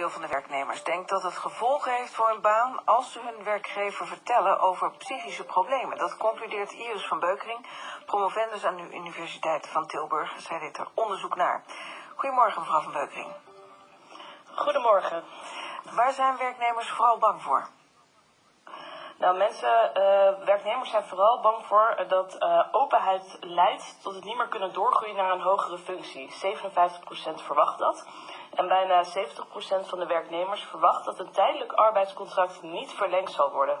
deel van de werknemers denkt dat het gevolgen heeft voor hun baan als ze hun werkgever vertellen over psychische problemen. Dat concludeert Iris van Beukering, promovendus aan de Universiteit van Tilburg. Zij deed er onderzoek naar. Goedemorgen, mevrouw van Beukering. Goedemorgen. Waar zijn werknemers vooral bang voor? Nou, mensen, uh, werknemers zijn vooral bang voor dat uh, openheid leidt tot het niet meer kunnen doorgroeien naar een hogere functie. 57% verwacht dat. En bijna 70% van de werknemers verwacht dat een tijdelijk arbeidscontract niet verlengd zal worden.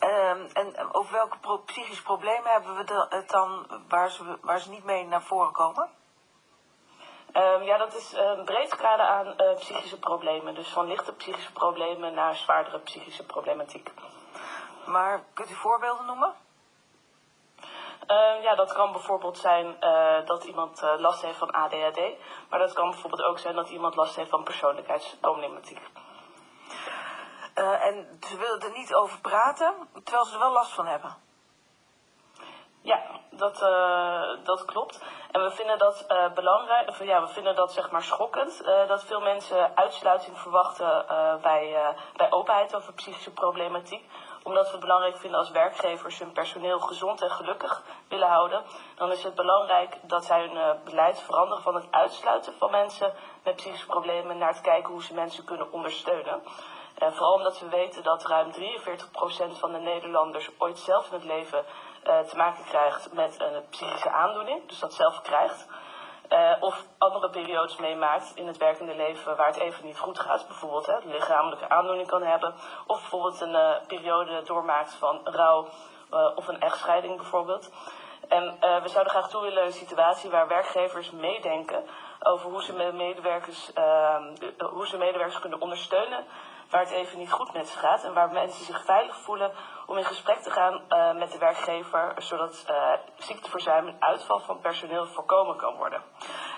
Uh, en over welke pro psychische problemen hebben we het dan waar ze, waar ze niet mee naar voren komen? Um, ja, dat is een breed scala aan uh, psychische problemen. Dus van lichte psychische problemen naar zwaardere psychische problematiek. Maar kunt u voorbeelden noemen? Uh, ja, dat kan bijvoorbeeld zijn uh, dat iemand uh, last heeft van ADHD. Maar dat kan bijvoorbeeld ook zijn dat iemand last heeft van persoonlijkheidsproblematiek. en ze willen er niet over praten, terwijl ze er wel last van hebben. Ja, dat, dat klopt. En we vinden dat belangrijk, of, ja, we vinden dat zeg maar schokkend, dat veel mensen uitsluiting verwachten bij, bij openheid over psychische problematiek omdat we het belangrijk vinden als werkgevers hun personeel gezond en gelukkig willen houden, dan is het belangrijk dat zij hun uh, beleid veranderen van het uitsluiten van mensen met psychische problemen naar het kijken hoe ze mensen kunnen ondersteunen. En vooral omdat we weten dat ruim 43% van de Nederlanders ooit zelf in het leven uh, te maken krijgt met een psychische aandoening, dus dat zelf krijgt. Uh, of andere periodes meemaakt in het werkende leven waar het even niet goed gaat. Bijvoorbeeld hè, lichamelijke aandoening kan hebben. Of bijvoorbeeld een uh, periode doormaakt van rouw uh, of een echtscheiding bijvoorbeeld. En we zouden graag toe willen een situatie waar werkgevers meedenken over hoe ze, medewerkers, ehm, hoe ze medewerkers kunnen ondersteunen waar het even niet goed met ze gaat. En waar mensen zich veilig voelen om in gesprek te gaan uh, met de werkgever, zodat uh, ziekteverzuim en uitval van personeel voorkomen kan worden.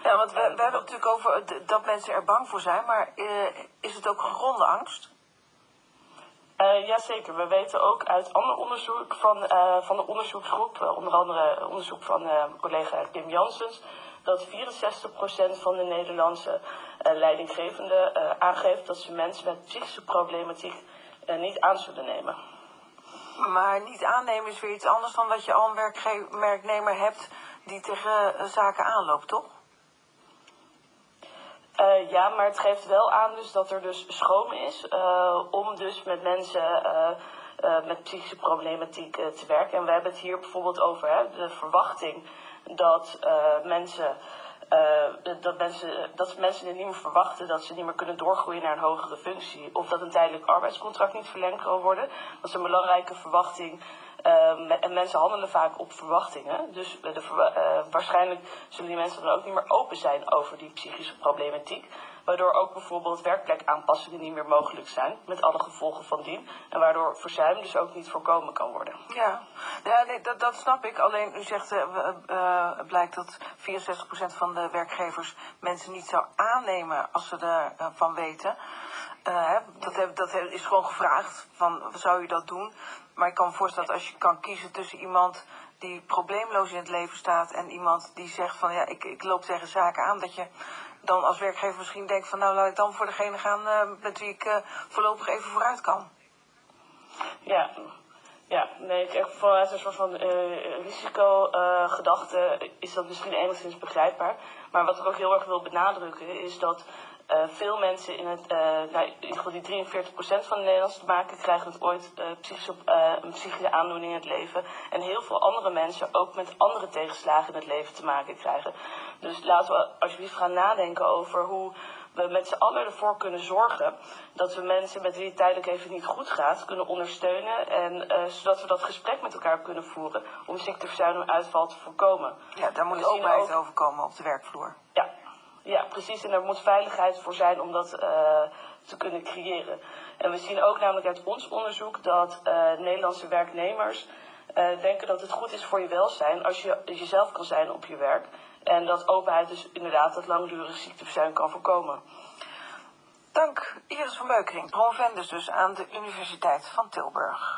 Ja, want we, we hebben het natuurlijk over dat mensen er bang voor zijn, maar uh, is het ook gegronde angst? Uh, jazeker, we weten ook uit ander onderzoek van, van de onderzoeksgroep, onder andere onderzoek van collega Kim Janssens, dat 64% van de Nederlandse leidinggevenden aangeeft dat ze mensen met psychische problematiek niet aan zullen nemen. Maar niet aannemen is weer iets anders dan dat je al een werknemer hebt die tegen zaken aanloopt, toch? Uh, ja, maar het geeft wel aan dus dat er dus schroom is uh, om dus met mensen uh, met psychische problematiek te werken. En we hebben het hier bijvoorbeeld over hè, de verwachting dat mensen. Dat, mensen, dat mensen het niet meer verwachten dat ze niet meer kunnen doorgroeien naar een hogere functie. Of dat een tijdelijk arbeidscontract niet verlengd kan worden. Dat is een belangrijke verwachting Uh, en mensen handelen vaak op verwachtingen. Dus de, uh, waarschijnlijk zullen die mensen dan ook niet meer open zijn over die psychische problematiek. Waardoor ook bijvoorbeeld werkplekaanpassingen niet meer mogelijk zijn. Met alle gevolgen van dien. En waardoor verzuim dus ook niet voorkomen kan worden. Ja, ja nee, dat, dat snap ik. Alleen u zegt, uh, blijkt dat 64% van de werkgevers mensen niet zou aannemen als ze ervan weten. dat, dat is gewoon gevraagd. Van, zou u dat doen? Maar ik kan me voorstellen dat als je kan kiezen tussen iemand die probleemloos in het leven staat en iemand die zegt van ja, ik, ik loop tegen zaken aan, dat je dan als werkgever misschien denkt van nou laat ik dan voor degene gaan uh, met wie ik uh, voorlopig even vooruit kan. Ja, ja, nee, ik echt vanuit een soort van uh, risicogedachte is dat misschien enigszins begrijpbaar. Maar wat ik ook heel erg wil benadrukken is dat veel mensen in het, uh, nou, in ieder geval die 43% van de Nederlanders te maken krijgen het ooit uh, psychische, een psychische aandoening in het leven. En heel veel andere mensen ook met andere tegenslagen in het leven te maken krijgen. Dus laten we alsjeblieft gaan nadenken over hoe we met z'n allen ervoor kunnen zorgen dat we mensen met wie het tijdelijk even niet goed gaat kunnen ondersteunen. En zodat we dat gesprek met elkaar kunnen voeren om ziekteverzuim en uitval te voorkomen. Ja, daar moet ook... over komen op de werkvloer. Ja, precies. En er moet veiligheid voor zijn om dat uh, te kunnen creëren. En we zien ook namelijk uit ons onderzoek dat uh, Nederlandse werknemers uh, denken dat het goed is voor je welzijn als je jezelf kan zijn op je werk. En dat openheid dus inderdaad dat langdurig ziekteverzuim kan voorkomen. Dank Iris van Beukering, promovendus dus aan de Universiteit van Tilburg.